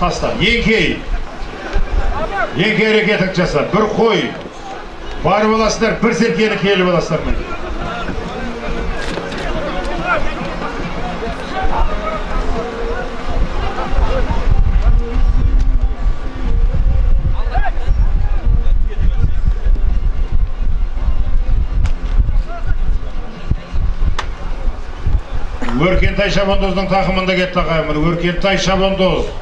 таста еңкей еңкей әрекетіңді жаса бір қой. Барып аласыңдар бір серкені келіп аласыңдар міне өркентай шабандоздың тақымында кетті ағайын міне. Өркентай шабандоз.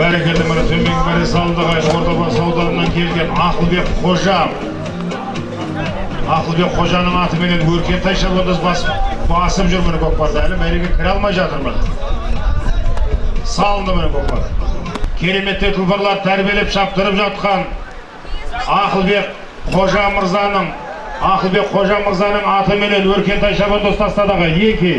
Бәрекелді міне төменгі мәре салынды ағайын. Ордабасы ауданынан келген ақылбек қожа. Ақылбек қожаның атыменен өркентай шабандоз бас, басып жүр міне көкпарда әлі мәреге кіре алмай жатыр міне. Салынды міне көкпар. Кереметтей тұлпарлар тәрбиелеп шаптырып жатқан ақылбек қожа мырзаның ақылбек қожа мырзаның атыменен өркентай шабандоз тастады ағайын. Екі